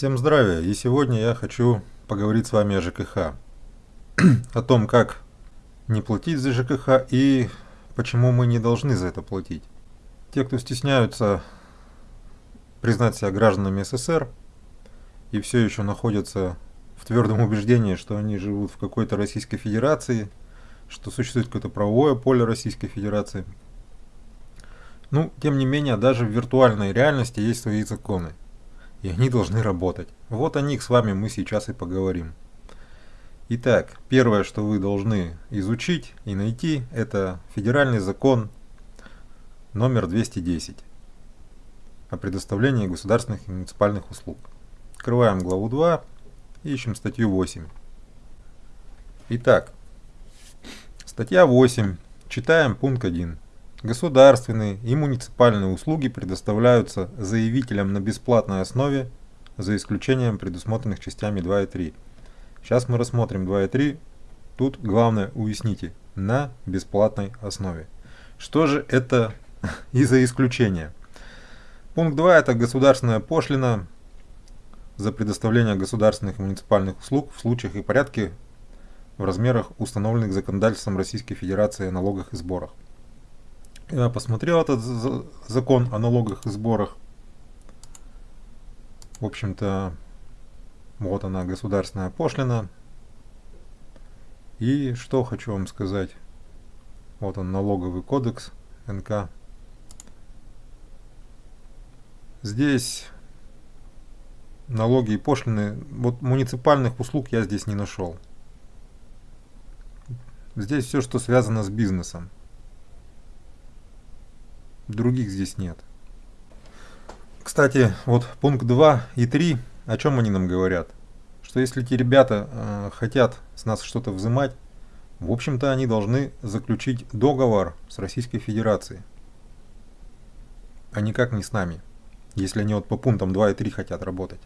Всем здравия! И сегодня я хочу поговорить с вами о ЖКХ. о том, как не платить за ЖКХ и почему мы не должны за это платить. Те, кто стесняются признать себя гражданами СССР и все еще находятся в твердом убеждении, что они живут в какой-то Российской Федерации, что существует какое-то правовое поле Российской Федерации. Ну, тем не менее, даже в виртуальной реальности есть свои законы и они должны работать. Вот о них с вами мы сейчас и поговорим. Итак, первое, что вы должны изучить и найти, это федеральный закон номер 210 о предоставлении государственных и муниципальных услуг. Открываем главу 2 и ищем статью 8. Итак, статья 8. Читаем пункт 1. Государственные и муниципальные услуги предоставляются заявителям на бесплатной основе, за исключением предусмотренных частями 2 и 3. Сейчас мы рассмотрим 2 и 3. Тут главное уясните, на бесплатной основе. Что же это и за исключение? Пункт 2 это государственная пошлина за предоставление государственных и муниципальных услуг в случаях и порядке в размерах, установленных законодательством Российской Федерации о налогах и сборах. Я посмотрел этот закон о налогах и сборах. В общем-то, вот она, государственная пошлина. И что хочу вам сказать. Вот он, налоговый кодекс НК. Здесь налоги и пошлины, вот муниципальных услуг я здесь не нашел. Здесь все, что связано с бизнесом других здесь нет. Кстати, вот пункт 2 и 3, о чем они нам говорят? Что если эти ребята э, хотят с нас что-то взимать, в общем-то они должны заключить договор с Российской Федерацией, а никак не с нами, если они вот по пунктам 2 и 3 хотят работать.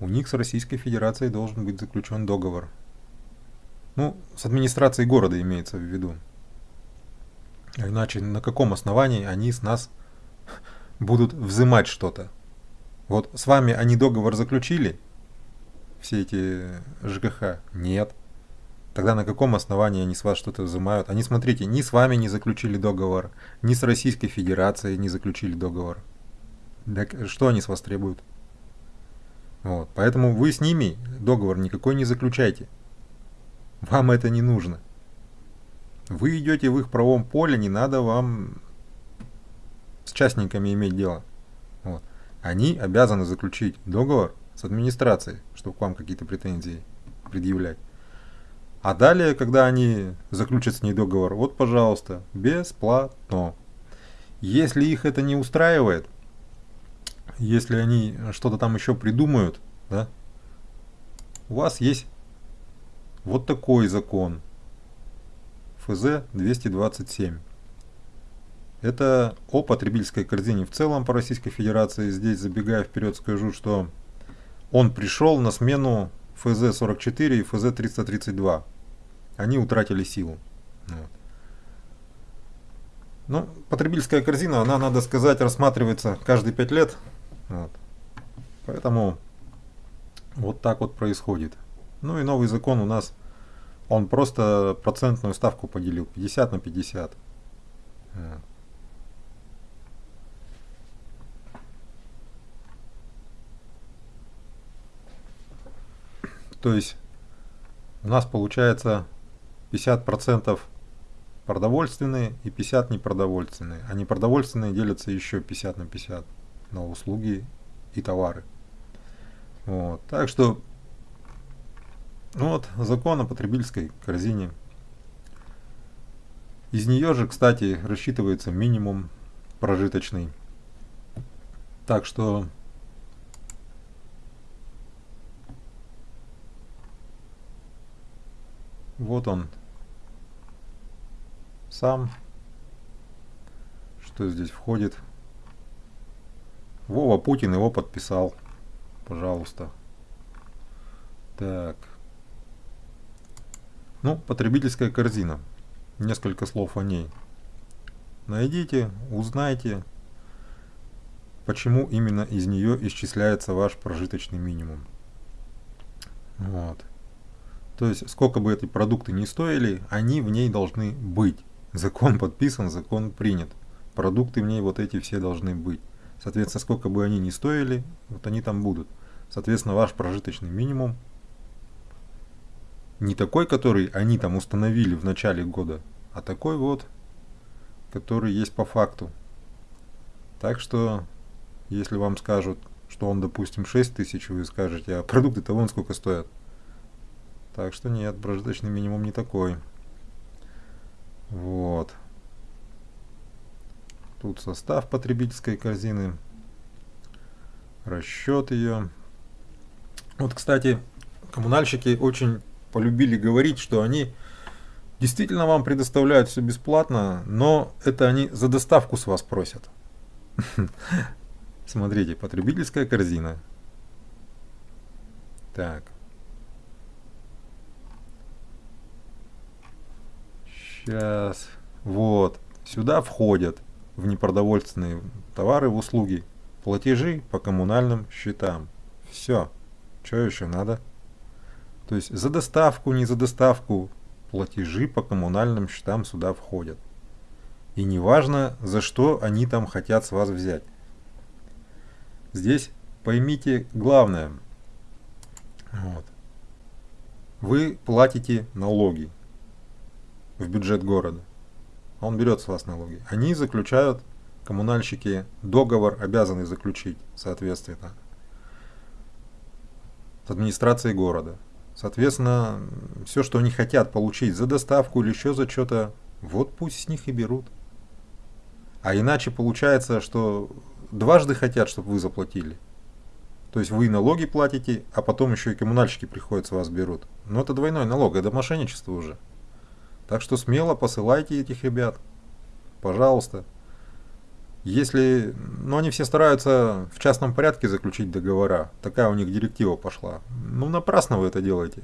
У них с Российской Федерацией должен быть заключен договор. Ну, с администрацией города имеется в виду. Иначе на каком основании они с нас будут взимать что-то? Вот с вами они договор заключили, все эти ЖКХ? Нет. Тогда на каком основании они с вас что-то взимают? Они, смотрите, ни с вами не заключили договор, ни с Российской Федерацией не заключили договор. Так что они с вас требуют? Вот. Поэтому вы с ними договор никакой не заключайте. Вам это не нужно. Вы идете в их правом поле, не надо вам с частниками иметь дело. Вот. Они обязаны заключить договор с администрацией, чтобы к вам какие-то претензии предъявлять. А далее, когда они заключат с ней договор, вот, пожалуйста, бесплатно. Если их это не устраивает, если они что-то там еще придумают, да, у вас есть вот такой закон – ФЗ-227. Это о потребительской корзине в целом по Российской Федерации. Здесь, забегая вперед, скажу, что он пришел на смену ФЗ-44 и ФЗ-332. Они утратили силу. Вот. Ну, потребительская корзина, она, надо сказать, рассматривается каждые 5 лет. Вот. Поэтому вот так вот происходит. Ну и новый закон у нас он просто процентную ставку поделил 50 на 50. То есть у нас получается 50% продовольственные и 50 непродовольственные. А непродовольственные делятся еще 50 на 50 на услуги и товары. Вот. Так что ну вот, закон о потребительской корзине. Из нее же, кстати, рассчитывается минимум прожиточный. Так что вот он сам. Что здесь входит? Вова Путин его подписал. Пожалуйста. Так. Ну, потребительская корзина. Несколько слов о ней. Найдите, узнайте. почему именно из нее исчисляется ваш прожиточный минимум. Вот. То есть, сколько бы эти продукты ни стоили, они в ней должны быть. Закон подписан, закон принят. Продукты в ней вот эти все должны быть. Соответственно, сколько бы они ни стоили, вот они там будут. Соответственно, ваш прожиточный минимум не такой, который они там установили в начале года, а такой вот, который есть по факту. Так что, если вам скажут, что он, допустим, 6 тысяч, вы скажете, а продукты-то вон сколько стоят. Так что нет, прожиточный минимум не такой. Вот. Тут состав потребительской корзины, расчет ее. Вот, кстати, коммунальщики очень полюбили говорить, что они действительно вам предоставляют все бесплатно, но это они за доставку с вас просят. Смотрите, потребительская корзина. Так. Сейчас. Вот. Сюда входят в непродовольственные товары в услуги платежи по коммунальным счетам. Все. Что еще надо? То есть за доставку, не за доставку, платежи по коммунальным счетам сюда входят. И неважно, за что они там хотят с вас взять. Здесь поймите главное. Вот. Вы платите налоги в бюджет города. Он берет с вас налоги. Они заключают, коммунальщики, договор обязаны заключить, соответственно, с администрацией города. Соответственно, все, что они хотят получить за доставку или еще за что-то, вот пусть с них и берут. А иначе получается, что дважды хотят, чтобы вы заплатили. То есть вы налоги платите, а потом еще и коммунальщики приходят с вас берут. Но это двойной налог, это мошенничество уже. Так что смело посылайте этих ребят. Пожалуйста. Если, ну они все стараются в частном порядке заключить договора, такая у них директива пошла. Ну напрасно вы это делаете.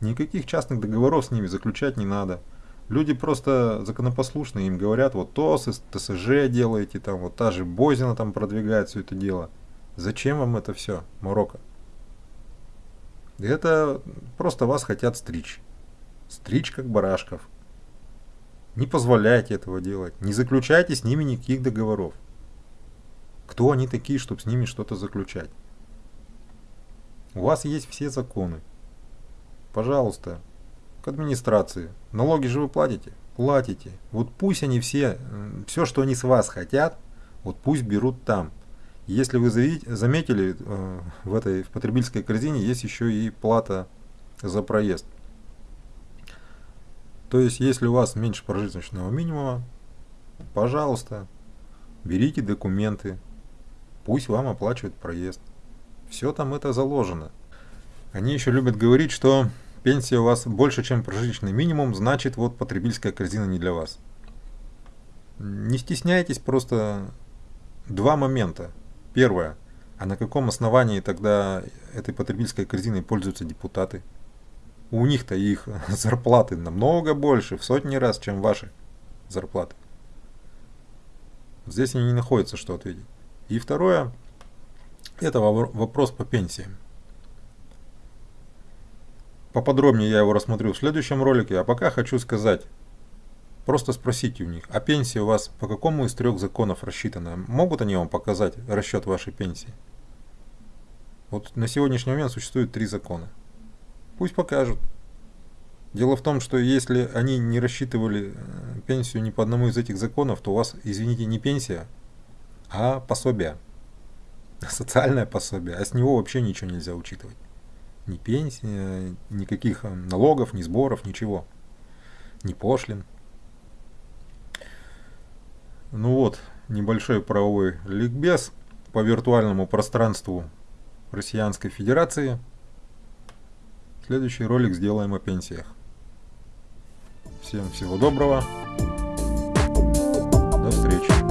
Никаких частных договоров с ними заключать не надо. Люди просто законопослушные, им говорят, вот ТОС, ТСЖ делаете, там вот та же Бозина там продвигает все это дело. Зачем вам это все, Марокко? Это просто вас хотят стричь. Стричь как барашков. Не позволяйте этого делать. Не заключайте с ними никаких договоров. Кто они такие, чтобы с ними что-то заключать? У вас есть все законы. Пожалуйста, к администрации. Налоги же вы платите? Платите. Вот пусть они все, все, что они с вас хотят, вот пусть берут там. Если вы заметили, э, в этой в потребительской корзине есть еще и плата за проезд. То есть, если у вас меньше прожиточного минимума, пожалуйста, берите документы, пусть вам оплачивают проезд. Все там это заложено. Они еще любят говорить, что пенсия у вас больше, чем прожиточный минимум, значит, вот потребительская корзина не для вас. Не стесняйтесь, просто два момента. Первое. А на каком основании тогда этой потребительской корзиной пользуются депутаты? У них-то их зарплаты намного больше, в сотни раз, чем ваши зарплаты. Здесь они не находятся, что ответить. И второе, это вопрос по пенсиям. Поподробнее я его рассмотрю в следующем ролике, а пока хочу сказать, просто спросите у них, а пенсия у вас по какому из трех законов рассчитана? Могут они вам показать расчет вашей пенсии? Вот на сегодняшний момент существует три закона. Пусть покажут. Дело в том, что если они не рассчитывали э, пенсию ни по одному из этих законов, то у вас, извините, не пенсия, а пособие. Социальное пособие. А с него вообще ничего нельзя учитывать. Ни пенсия, никаких э, налогов, ни сборов, ничего. Ни пошлин. Ну вот, небольшой правовой ликбез по виртуальному пространству Россиянской Федерации. Следующий ролик сделаем о пенсиях. Всем всего доброго. До встречи.